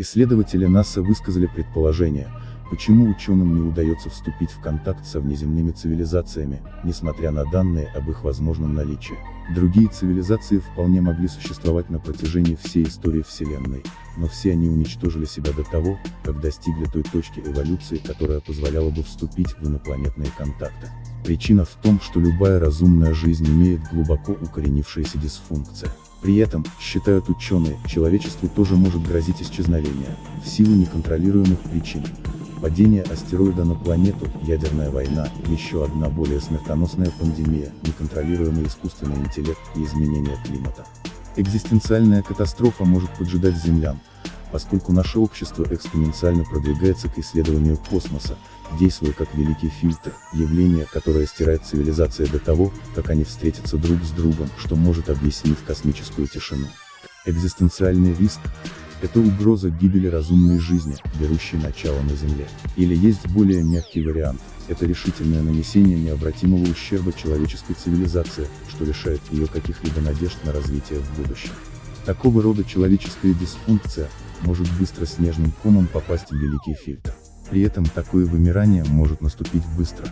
Исследователи НАСА высказали предположение, почему ученым не удается вступить в контакт со внеземными цивилизациями, несмотря на данные об их возможном наличии. Другие цивилизации вполне могли существовать на протяжении всей истории Вселенной, но все они уничтожили себя до того, как достигли той точки эволюции, которая позволяла бы вступить в инопланетные контакты. Причина в том, что любая разумная жизнь имеет глубоко укоренившаяся дисфункция. При этом, считают ученые, человечеству тоже может грозить исчезновение, в силу неконтролируемых причин. Падение астероида на планету, ядерная война, еще одна более смертоносная пандемия, неконтролируемый искусственный интеллект и изменение климата. Экзистенциальная катастрофа может поджидать землян, поскольку наше общество экспоненциально продвигается к исследованию космоса, действуя как великий фильтр, явление, которое стирает цивилизация до того, как они встретятся друг с другом, что может объяснить космическую тишину. Экзистенциальный риск – это угроза гибели разумной жизни, берущей начало на Земле. Или есть более мягкий вариант – это решительное нанесение необратимого ущерба человеческой цивилизации, что лишает ее каких-либо надежд на развитие в будущем. Такого рода человеческая дисфункция, может быстро снежным комом попасть в великий фильтр. При этом такое вымирание может наступить быстро.